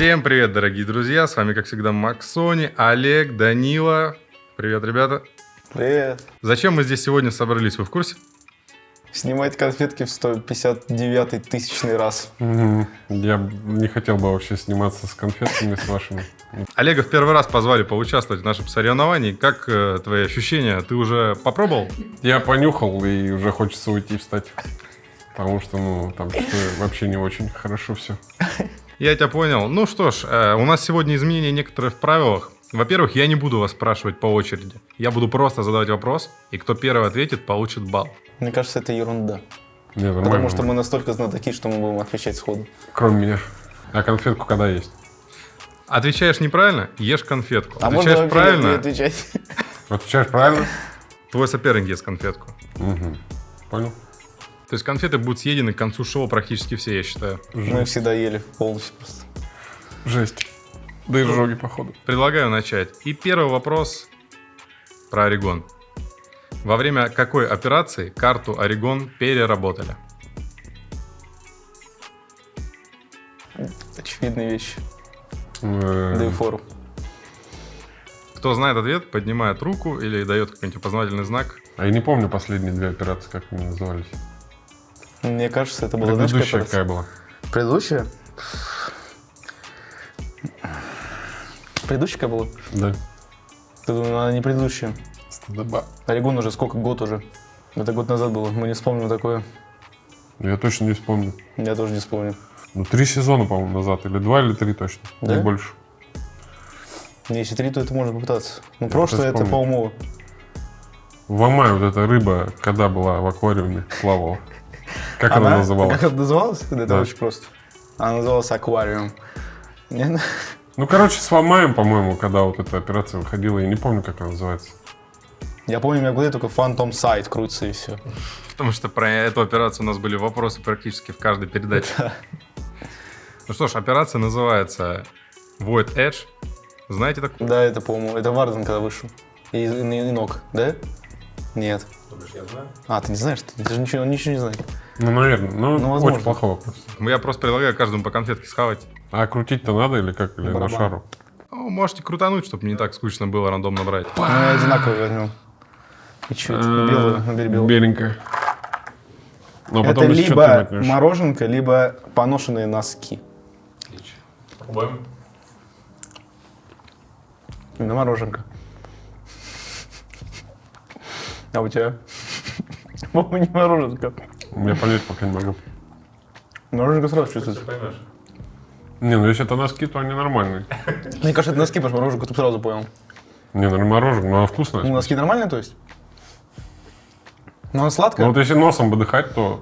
Всем привет, дорогие друзья! С вами, как всегда, Максони, Олег, Данила. Привет, ребята! Привет! Зачем мы здесь сегодня собрались, вы в курсе? Снимать конфетки в 159 тысячный раз. Мгм. Я не хотел бы вообще сниматься с конфетками с вашими. Олега в первый раз позвали поучаствовать в нашем соревновании. Как э, твои ощущения? Ты уже попробовал? Я понюхал и уже хочется уйти встать. Потому что, ну, там что вообще не очень хорошо все. Я тебя понял. Ну что ж, э, у нас сегодня изменения некоторые в правилах. Во-первых, я не буду вас спрашивать по очереди. Я буду просто задавать вопрос, и кто первый ответит, получит балл. Мне кажется, это ерунда. Нормально. Потому что мы настолько знатоки, что мы будем отвечать сходу. Кроме меня. А конфетку когда есть? Отвечаешь неправильно, ешь конфетку. А можно Отвечаешь не правильно, отвечать? Отвечаешь правильно? твой соперник ест конфетку. Угу. Понял? То есть конфеты будут съедены к концу шоу практически все, я считаю. Мы всегда ели полностью просто. Жесть. Да и жоги, походу. Предлагаю начать. И первый вопрос про Орегон. Во время какой операции карту Орегон переработали? Очевидные вещи. Э, Да и фору. Кто знает ответ, поднимает руку или дает какой-нибудь опознавательный знак. А я не помню последние две операции, как они назывались. Мне кажется, это была, знаешь, Предыдущая какая какая была? Предыдущая? Предыдущая была? Да. Ты думаешь, она не предыдущая? Стыдоба. Орегон уже сколько? Год уже. Это год назад было. Мы не вспомним такое. Я точно не вспомню. Я тоже не вспомню. Ну, три сезона, по-моему, назад. Или два, или три точно. Да? Не больше. Если три, то это можно попытаться. Ну, Я прошлое это. Паумова. В Амае вот эта рыба, когда была в аквариуме, плавала. Как она, называлась? Как она называлась? Это Да. очень просто. Она называлась аквариум. Не? Ну, короче, с Вамаем, по-моему, когда вот эта операция выходила, я не помню, как она называется. Я помню, у меня в голове только Phantom Sight крутится и все. Потому что про эту операцию у нас были вопросы практически в каждой передаче. Ну что ж, операция называется Void Edge. Знаете такую? Да, это, по-моему, это Варден, когда вышел. И, и, и ног, да? Нет. А, ты не знаешь? Ты, ты же ничего, ничего не знаешь. Ну, наверное. Ну, Ну, возможно. очень плохой вопрос. Я просто предлагаю каждому по конфетке схавать. А крутить-то надо или как? Или на шару? Ну, можете крутануть, чтобы не так скучно было рандомно брать. Мы одинаково возьмем. И чуть белую, набери белую. Беленькая. Но Это потом если что, ты либо мороженка, либо поношенные носки. Попробуем. На мороженка. А у тебя? По-моему, не мороженка. Я понять пока не могу. Мороженка сразу чувствуется. Не, ну если это носки, то они нормальные. Мне кажется, это носки, потому что мороженку ты сразу понял. Не, ну мороженое, но она вкусная. Ну, носки нормальные, то есть? Ну, она сладкая. Ну вот если носом выдыхать, то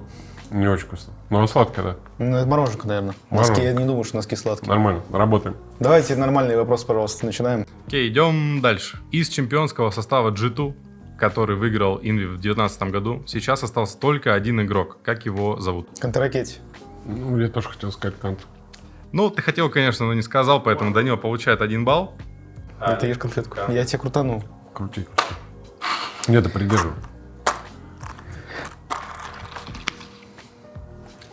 не очень вкусно. Но она сладкая, да. Ну, это мороженка, наверное. Мороженка. Носки, я не думаю, что носки сладкие. Нормально, работаем. Давайте нормальный вопрос, пожалуйста, начинаем. Окей, идем дальше. Из чемпионского состава G2, который выиграл Инви в 2019 году, сейчас остался только один игрок. Как его зовут? Контрракете. Ну, я тоже хотел сказать кант. Ну, ты хотел, конечно, но не сказал, поэтому Данила получает один балл. Это ешь конфетку. Я тебя крутанул. Крути, крути. Где-то придерживай.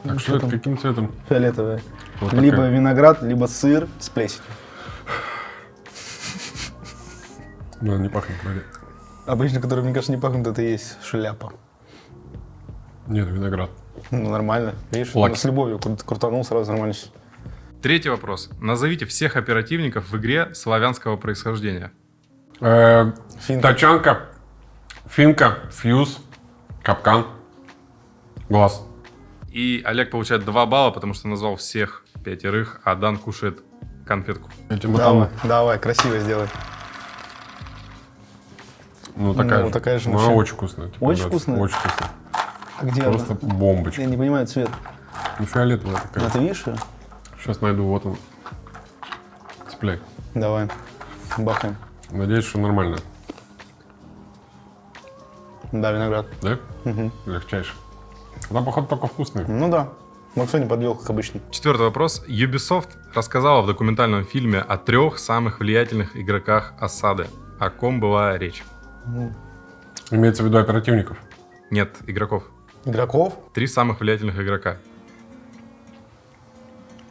Так, Ну, что что это, каким цветом? Фиолетовая. Вот либо такая. виноград, либо сыр с плесенью. Ну, не пахнет вроде. Обычно, которые, мне кажется, не пахнут, это и есть шляпа. Нет, виноград. Ну, нормально. Видишь, Лаки. с любовью крут- крутанул, сразу нормально. Третий вопрос. Назовите всех оперативников в игре славянского происхождения. Э, Финка. Тачанка, финка, фьюз, капкан, глаз. И Олег получает 2 балла, потому что назвал всех пятерых, а Дан кушает конфетку. Давай, давай, красиво сделай. Ну, такая, Ну, же. такая же Ну, она машина. очень вкусная. типа, Очень да, вкусная? Очень вкусная. А где Просто она? бомбочка. Я не понимаю цвет. Ну, фиолетовая такая. А ты видишь её? Сейчас найду, вот он. Цепляй. Давай. Бахаем. Надеюсь, что нормально. Да, виноград. Да? Мгм. Легчайше. Она, походу, только вкусная. Ну да. Максо не подвел, как обычно. Четвертый вопрос. Ubisoft рассказала в документальном фильме о трех самых влиятельных игроках осады. О ком была речь? Имеется в виду оперативников. Нет, игроков. Игроков? Три самых влиятельных игрока.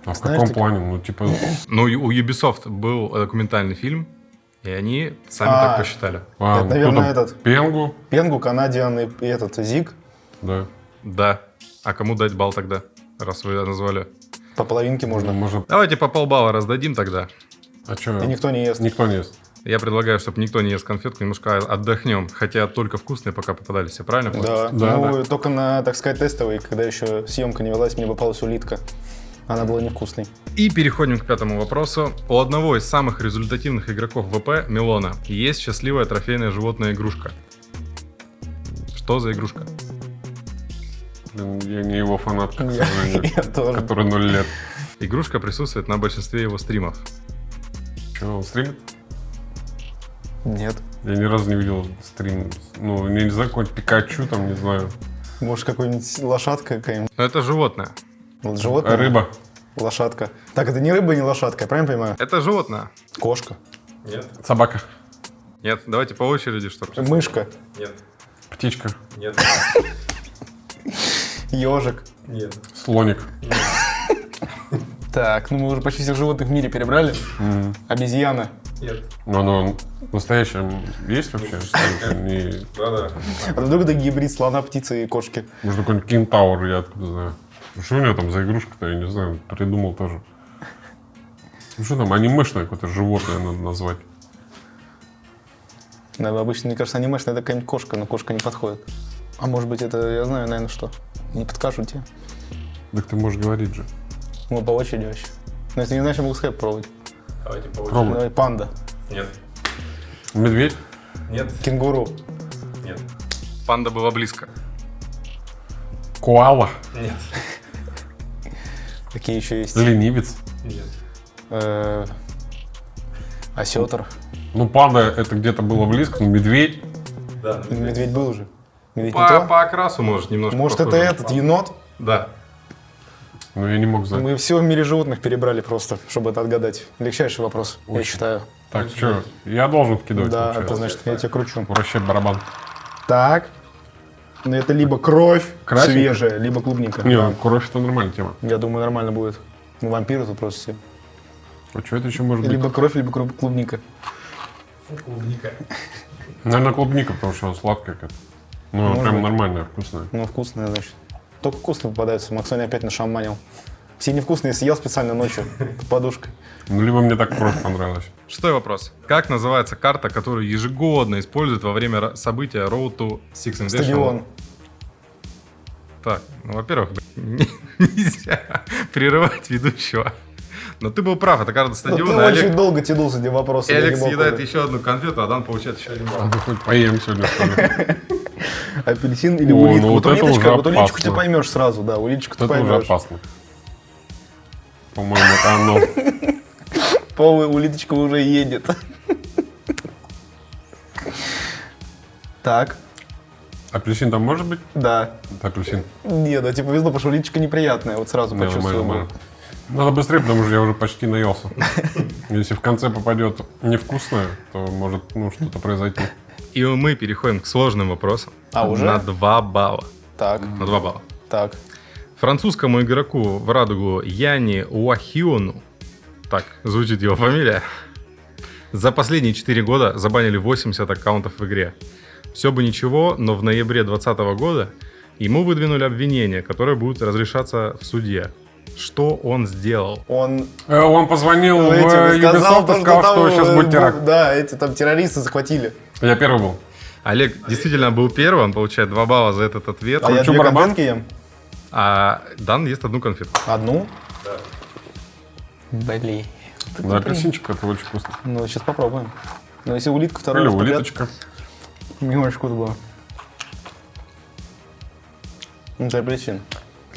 А в Знаешь, каком ты- плане? Ну, типа, Ну, у Ubisoft был документальный фильм, и они сами А. так посчитали. а, Это, наверное, кто-то этот. Пенгу, Пенгу, Канадиан и, этот Зиг да. Да. А кому дать балл тогда, раз вы назвали? по половинке Можно, можно. может... Давайте по полбалла раздадим тогда. А что? И никто не ест. Никто не ест. Я предлагаю, чтобы никто не ест конфетку, немножко отдохнем. Хотя только вкусные пока попадались, все правильно? Да, Да, ну только на, так сказать, тестовой, когда еще съемка не велась, мне попалась улитка. Она была невкусной. И переходим к пятому вопросу. У одного из самых результативных игроков ВП, Милона, есть счастливая трофейная животная игрушка. Что за игрушка? Блин, я не его фанатка, к Я, сожалению, я тоже. который ноль лет. Игрушка присутствует на большинстве его стримов. Че, он стримит? Нет. Я ни разу не видел стрим. Ну, не, не знаю, какой-нибудь Пикачу там, не знаю. Может, какой-нибудь лошадка какая-нибудь? Но это животное. Вот животное? А рыба? Лошадка. Так, это не рыба, не лошадка, я правильно понимаю? Это животное. Кошка. Нет. Собака? Нет, давайте по очереди, что ли? Мышка. Нет. Птичка? Нет. Ежик. Нет. Слоник? Так, ну мы уже почти всех животных в мире перебрали. Обезьяна. Нет. Ну, оно настоящее есть вообще? Да-да. А вдруг это гибрид слона, птицы и кошки? Может, какой-нибудь кентаур, я откуда знаю. Ну, Что у него там за игрушка-то, я не знаю, придумал тоже. Ну что там, анимешное какое-то животное надо назвать. Да, обычно, мне кажется, анимешная это какая-нибудь кошка, но кошка не подходит. А может быть, это, я знаю, наверное, что. Не подскажу тебе. Так ты можешь говорить же. Мы по очереди вообще. Но если не знаешь, я могу сказать пробовать. Давайте по Пробуй. Давай, панда. Нет. Медведь? Нет. Кенгуру. Нет. Панда была близко. Коала? Нет. Какие еще есть? Ленивец? Нет. Э, Осетр. Ну, панда это где-то было близко, но медведь. Да. Медведь был уже. По, окрасу может немножко. Может, это этот, енот? Да. Ну, я не мог знать. Мы все в мире животных перебрали просто, чтобы это отгадать. Легчайший вопрос, я Очень. считаю. Так, что, я должен вкидывать, да, получается? это значит, я тебя кручу. Вращать барабан. Так. Ну, это либо кровь Красненько? свежая, либо клубника. Не, Да. ну, кровь это нормальная тема. Я думаю, нормально будет. Ну, вампиры тут просто все. А что это еще может быть? Либо кровь, либо клубника. Клубника. Наверное, клубника, потому что она сладкая какая-то. Ну, прям быть. нормальная, вкусная. Ну, вкусная, значит. Только вкусные попадаются. Максони опять нашаманил. Все невкусные съел специально ночью под подушкой. Ну, либо мне так кровь понравилась. Шестой вопрос. Как называется карта, которую ежегодно используют во время события Road to Six Invitational? Стадион. Так, ну, во-первых, нельзя прерывать ведущего. Но ты был прав, это карта Ну, стадиона. ты и Олег, очень долго тянул с этим вопросом. и мог съедает еще одну конфету, а Дан получает еще один балл. А мы хоть поем сегодня? Апельсин или О, улитка? ну вот вот улиточка, вот улиточку ты поймешь сразу, да, улиточку ты Вот Это уже поймешь. опасно. По-моему, это оно. Полная улиточка уже едет. Так, Апельсин там может быть? да. Это апельсин. Не, да, тебе повезло, потому что улиточка неприятная, вот сразу нормально, почувствовал. нормально. Надо быстрее, потому что я уже почти наелся. Если в конце попадет невкусное, то может ну, что-то произойти. И мы переходим к сложным вопросам. А, уже? На 2 балла. Так, На 2 балла. так. Французскому игроку в радугу Яни Уахиону, так звучит его фамилия, за последние 4 года забанили 80 аккаунтов в игре. Все бы ничего, но в ноябре 2020 года ему выдвинули обвинение, которое будет разрешаться в суде. Что он сделал? Он Э, Он позвонил в этим Ubisoft сказал, и сказал, что там, сейчас э, будет теракт. Да, эти там террористы захватили. Я первый был. Олег действительно был первым, получает 2 балла за этот ответ. А я Кручу две барабан? конфетки ем. А Дан ест одну конфету. Одну? Блин. Да, апельсинчик это очень вкусно. Ну, сейчас попробуем. Ну, если улитка второй Или раз подряд, улиточка. немножечко было. Ну, это апельсин.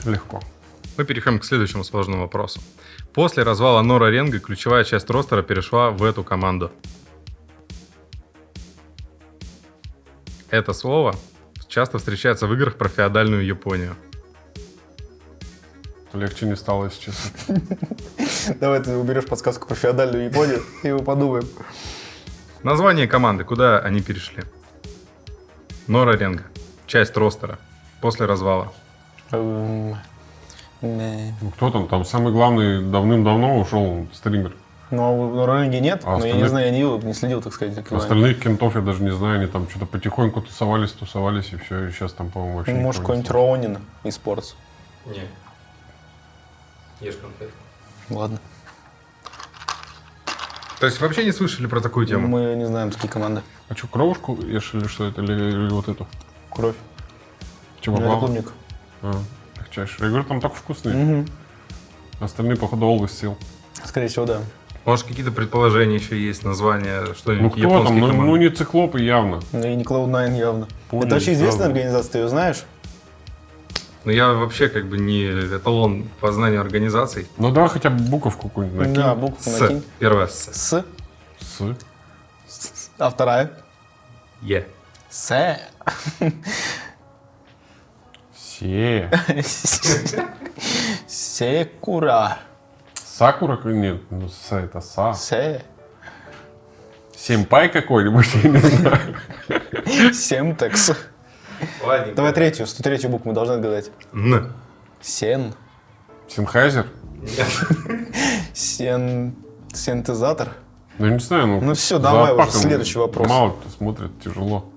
Легко. Мы переходим к следующему сложному вопросу. После развала Нора Ренга ключевая часть ростера перешла в эту команду. Это слово часто встречается в играх про феодальную Японию. Легче не стало, если честно. Давай ты уберешь подсказку про феодальную Японию, и мы подумаем. Название команды, куда они перешли? Нора Ренга. Часть ростера. После развала. Эм. Ну, кто там? Там самый главный давным-давно ушел стример. Ну, а у Роллинги нет, А но я не остальных? знаю, я не, видел, не следил, так сказать. за каналом. Остальных кентов я даже не знаю, они там что-то потихоньку тусовались, тусовались, и все, и сейчас там, по-моему, вообще Ну, Может, какой-нибудь Ронин из спортс. Не. Ешь конфеты. Ладно. То есть вообще не слышали про такую тему? Мы не знаем такие команды. А что, кровушку ешь или что это, или, или вот эту? Кровь. Чего Ну, это клубника. А, легчайший. Я говорю, там так вкусные. Мгм. Остальные, походу, Always сел. Скорее всего, да. Может, какие-то предположения еще есть, названия, Ну что-нибудь кто там? Ну, ну, не циклопы явно. Ну и не Cloud9 явно. Понял, это вообще известная сразу. организация, ты ее знаешь? Ну, я вообще как бы не эталон по знанию организаций. Ну давай хотя бы буковку какую-нибудь накинь. Да, букву С. накинь. Первое С. С. С. А вторая? Е. С. Се. Секура. Сакура? Нет, ну с это са. Се. Семпай какой-нибудь, я не знаю. Семтекс. Ладненько. Давай третью, 103 букву мы должны отгадать. Н. Сен. Синхайзер? Сен... Синтезатор. Ну, не знаю, ну... Ну за давай уже следующий вопрос. Мало кто смотрит, тяжело.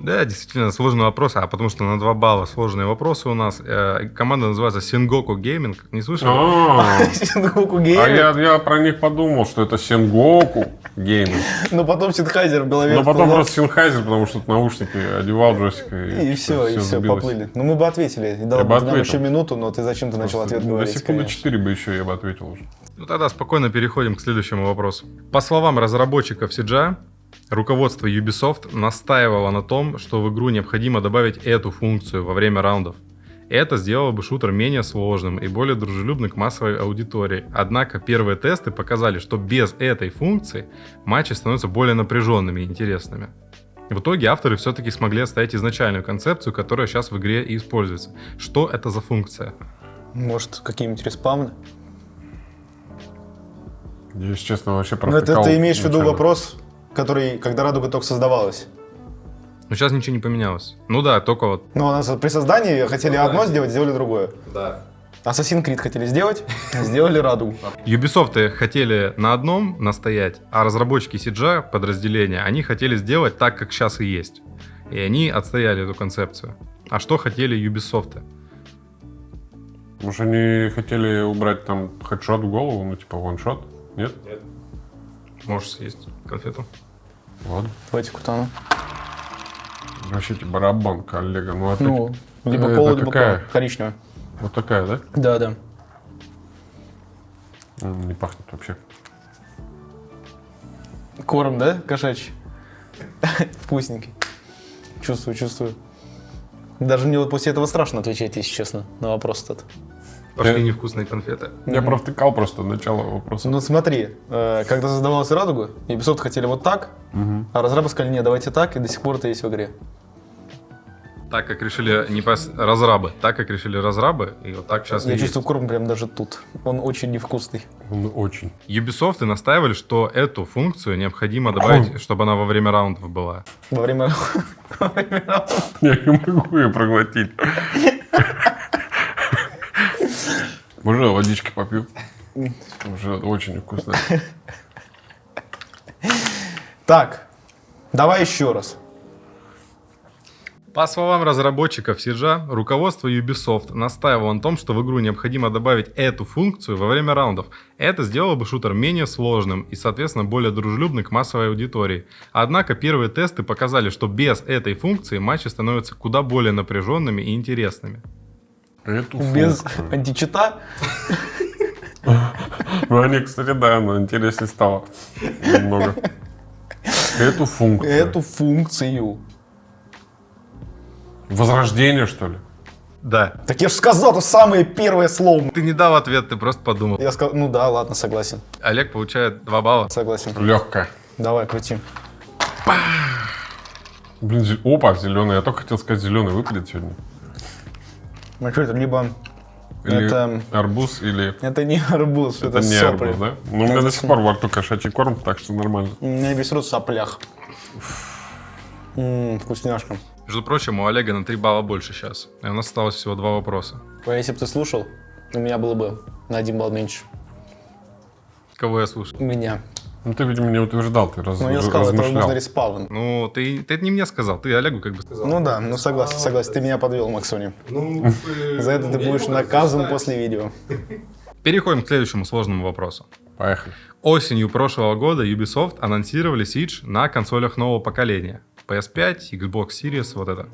Да, действительно, сложный вопрос, а потому что на 2 балла сложные вопросы у нас. Э, команда называется Sengoku Gaming. Не слышал? А, Sengoku а Геймер. я, я про них подумал, что это Sengoku Gaming. Но потом Синхайзер в голове. Но потом просто Синхайзер, потому что наушники одевал джойстик И все, и все, поплыли. Ну мы бы ответили. И дал бы нам еще минуту, но ты зачем-то начал ответ говорить, секунды конечно. 4 бы еще я бы ответил уже. Ну тогда спокойно переходим к следующему вопросу. По словам разработчиков CGI, руководство Ubisoft настаивало на том, что в игру необходимо добавить эту функцию во время раундов. Это сделало бы шутер менее сложным и более дружелюбным к массовой аудитории. Однако первые тесты показали, что без этой функции матчи становятся более напряженными и интересными. В итоге авторы все-таки смогли оставить изначальную концепцию, которая сейчас в игре и используется. Что это за функция? Может, какие-нибудь респауны? Я, если честно, вообще Ну, это ты имеешь в виду вопрос, который, когда Радуга только создавалась. Но сейчас ничего не поменялось. Ну да, только вот Ну, у нас при создании хотели одно сделать, сделали другое. Да. Assassin's Creed хотели сделать, сделали Радугу. Ubisoft хотели на одном настоять, а разработчики CGI подразделения, они хотели сделать так, как сейчас и есть. И они отстояли эту концепцию. А что хотели Ubisoft? Может, они хотели убрать там хедшот в голову, ну, типа ваншот? Нет? Можешь съесть конфету? Ладно. Давайте кутану. Вообще, типа, барабан, коллега. Ну, а ты- Ну, либо Это пол, либо какая? пол. коричневая. вот такая, да? Да, да. Не пахнет вообще. Корм, да, кошачий? Вкусненький. Чувствую, чувствую. Даже мне вот после этого страшно отвечать, если честно, на вопрос этот. Пошли невкусные конфеты. Я провтыкал просто начало вопроса. Ну смотри, э, когда создавалась Радуга, Ubisoft хотели вот так, а разрабы сказали, нет, давайте так, и до сих пор это есть в игре. Так как решили не пос- разрабы, так как решили разрабы, и вот так сейчас Я чувствую корм прям даже тут. Он очень невкусный. Он очень. Ubisoft и настаивали, что эту функцию необходимо добавить, чтобы она во время раундов была. Во время... во время раунда. Я не могу ее проглотить. Уже водички попью. Уже очень вкусно. Так, давай еще раз. По словам разработчиков Сиджа, руководство Ubisoft настаивало на том, что в игру необходимо добавить эту функцию во время раундов. Это сделало бы шутер менее сложным и, соответственно, более дружелюбным к массовой аудитории. Однако первые тесты показали, что без этой функции матчи становятся куда более напряженными и интересными. Эту Без функцию. античита. Ну, они, кстати, да, но интереснее стало. Немного. Эту функцию. Эту функцию. Возрождение, что ли? Да. Так я же сказал, это самое первое слово. Ты не дал ответ, ты просто подумал. Я сказал, ну да, ладно, согласен. Олег получает 2 балла. Согласен. Легкая. Давай, крути. Блин, опа, зеленый. Я только хотел сказать, зеленый выпадет сегодня. Ну что это, либо... Или Это- арбуз, или... Это не арбуз, это, Это не сопли. арбуз, да? Ну, у меня до сих пор во рту кошачий корм, так что нормально. У меня весь рот в соплях. М, вкусняшка. Между прочим, у Олега на 3 балла больше сейчас. И у нас осталось всего два вопроса. А если бы ты слушал, У меня было бы на один балл меньше. Кого я слушал? Меня. Ну, ты, видимо, не утверждал, ты раз, Ну, я сказал, это размышлял. возможно респаун. Ну, ты, ты это не мне сказал, ты Олегу как бы сказал. Ну да, ну согласен, согласен. Ты меня подвел, Максони. Ну, За это ты будешь наказан после видео. Переходим к следующему сложному вопросу. Поехали. Осенью прошлого года Ubisoft анонсировали Siege на консолях нового поколения. PS5, Xbox Series, вот это.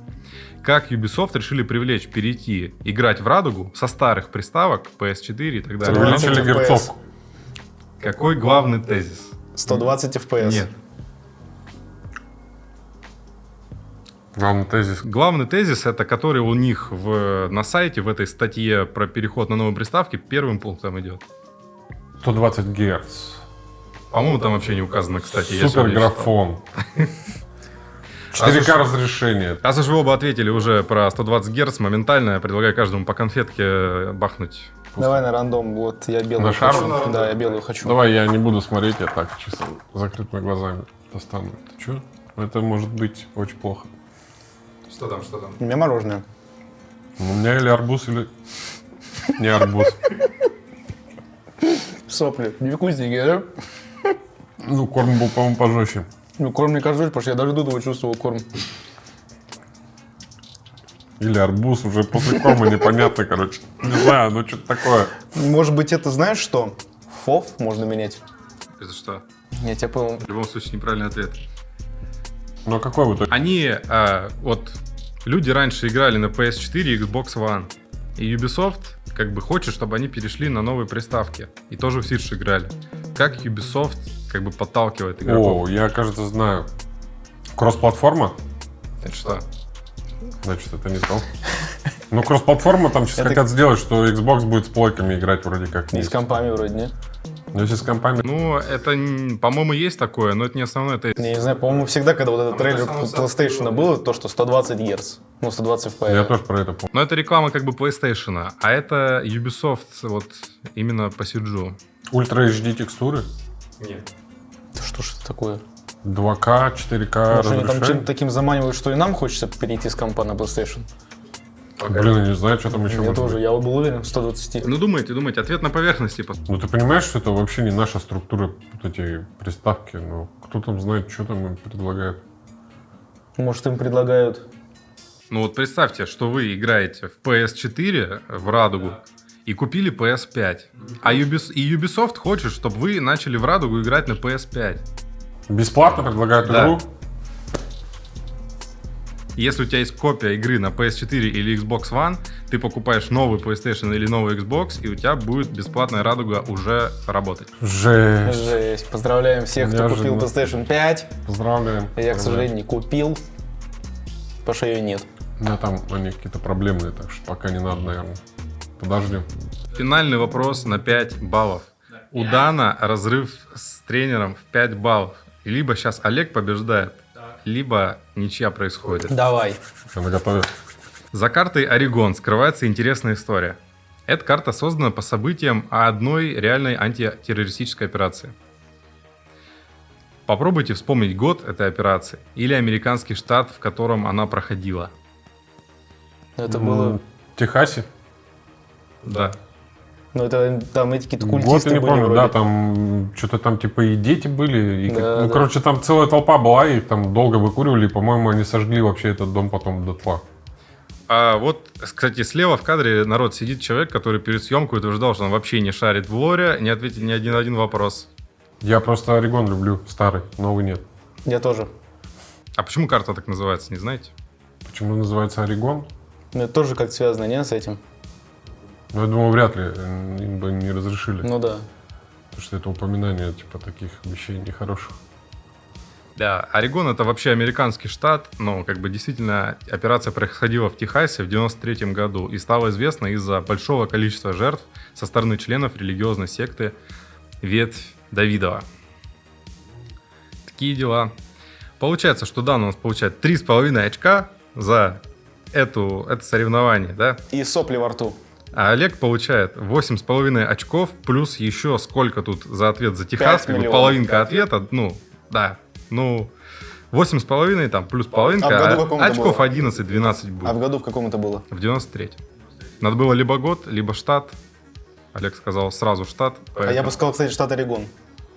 Как Ubisoft решили привлечь, перейти, играть в радугу со старых приставок, PS4 и так далее? Увеличили герцовку. Какой главный тезис? 120 FPS. Нет. Главный тезис. Главный тезис, это который у них в, на сайте, в этой статье про переход на новые приставки, первым пунктом идет. 120 герц. По-моему, там вообще не указано, кстати. я Супер сегодня читал. графон. А 4К разрешение. Раз уж вы оба ответили уже про 120 Гц, моментально я предлагаю каждому по конфетке бахнуть. Давай на рандом. Вот я белую На хочу. шару? Да, я белую хочу. Давай я не буду смотреть, я так чисто закрытыми глазами достану. Ты что? Это может быть очень плохо. Что там, что там? У меня мороженое. У меня или арбуз, или не арбуз. Сопли. Невкусненькие, да? Ну, корм был, по-моему, пожестче. Ну, корм не козль, потому что я даже до этого чувствовал корм. Или арбуз, уже после корма непонятно, короче. Не знаю, ну что-то такое. Может быть, это знаешь что? Фов можно менять. Это что? Я тебя понял. В любом случае неправильный ответ. Ну, какой в итоге? Они, а, вот, люди раньше играли на PS4 и Xbox One. И Ubisoft как бы хочет, чтобы они перешли на новые приставки. И тоже в Сирж играли. Как Ubisoft как бы подталкивает игроков? О, я, кажется, знаю. Кросс-платформа? Это что? Значит, это не то. Ну, кросс-платформа там сейчас Это- хотят сделать, что Xbox будет с плойками играть вроде как. И с компами вроде, не? Но если с компами... Ну, это, по-моему, есть такое, но это не основной тезис. Не, не знаю, по-моему, всегда, когда вот этот трейлер PlayStation было, то, что 120 Гц. Ну, 120 FPS. Я тоже про это помню. Но это реклама как бы PlayStation, а это Ubisoft вот именно по Сиджу. Ультра HD текстуры, Нет. Это Что ж это такое? 2К, 4К Может, они там чем-то таким заманивают, что и нам хочется перейти с компа на PlayStation? Блин, я не знаю, что там еще Я тоже, быть. я был уверен, 120. Ну, думайте, думайте, ответ на поверхности. Ну, ты понимаешь, что это вообще не наша структура, вот эти приставки. Ну, кто там знает, что там им предлагают. Может, им предлагают... Ну вот представьте, что вы играете в PS4 в Радугу и купили PS5. А Ubis- и Ubisoft хочет, чтобы вы начали в Радугу играть на PS5. Бесплатно предлагают Да. игру. Если у тебя есть копия игры на PS4 или Xbox One, ты покупаешь новый PlayStation или новый Xbox, и у тебя будет бесплатная Радуга уже работать. Жесть. Жесть. Поздравляем всех, кто купил Неожиданно. PlayStation 5. Поздравляем. Я, к сожалению, не купил. Потому что ее нет. У меня там они какие-то проблемные, так что пока не надо, наверное. Подождем. Финальный вопрос на 5 баллов. У Дана разрыв с тренером в 5 баллов. И Либо сейчас Олег побеждает, либо ничья происходит. Давай. Наготове. За картой Орегон скрывается интересная история. Эта карта создана по событиям одной реальной антитеррористической операции. Попробуйте вспомнить год этой операции или американский штат, в котором она проходила. Это было... В Техасе? Да. Ну, это там эти какие-то Год культисты я не были помню, вроде. да, там что-то там типа и дети были. и как- Да, ну, да. короче, там целая толпа была, и их там долго выкуривали, и, по-моему, они сожгли вообще этот дом потом дотла. А вот, кстати, слева в кадре народ сидит человек, который перед съемкой утверждал, что он вообще не шарит в лоре, не ответил ни один один вопрос. Я просто Орегон люблю, старый, новый нет. Я тоже. А почему карта так называется, не знаете? Почему называется Орегон? Ну, это тоже как связано, не, с этим? Ну, я думаю, вряд ли э, им бы не разрешили. Ну да. Потому что это упоминание, типа, таких вещей нехороших. Да, Орегон это вообще американский штат, но как бы действительно операция происходила в Техасе в 93 году и стала известна из-за большого количества жертв со стороны членов религиозной секты Ветвь Давидова. Такие дела. Получается, что Дан у нас получает 3,5 очка за эту, это соревнование, да? И сопли во рту. А Олег получает 8,5 очков, плюс еще сколько тут за ответ за Техас, как бы половинка ответа, ну, да, ну, 8,5 там, плюс половинка, А в году а это очков было? 11-12 будет, А в году в каком это было? в 93 Надо было либо год, либо штат, Олег сказал сразу штат. А я поэтому- бы сказал, кстати, штат Орегон.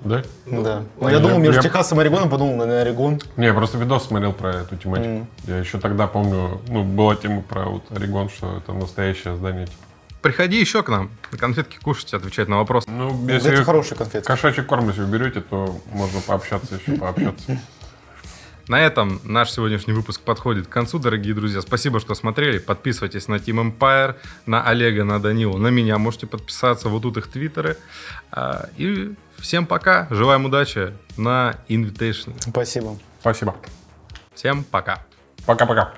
Да? да. Но я- я думал между я- Техасом и Орегоном, подумал, наверное, Орегон. Не, я просто видос смотрел про эту тематику. Я еще тогда помню, ну, была тема про вот Орегон, что это настоящее здание. Типа. Приходи еще к нам. Конфетки кушать, отвечать на вопросы. Ну, Это если хорошие конфеты. кошачий корм, если вы берете, то можно пообщаться еще, пообщаться. На этом наш сегодняшний выпуск подходит к концу, дорогие друзья. Спасибо, что смотрели. Подписывайтесь на Team Empire, на Олега, на Данилу, на меня. Можете подписаться. Вот тут их твиттеры. А, И всем пока. Желаем удачи на Invitation. Спасибо. Спасибо. Всем пока. Пока-пока.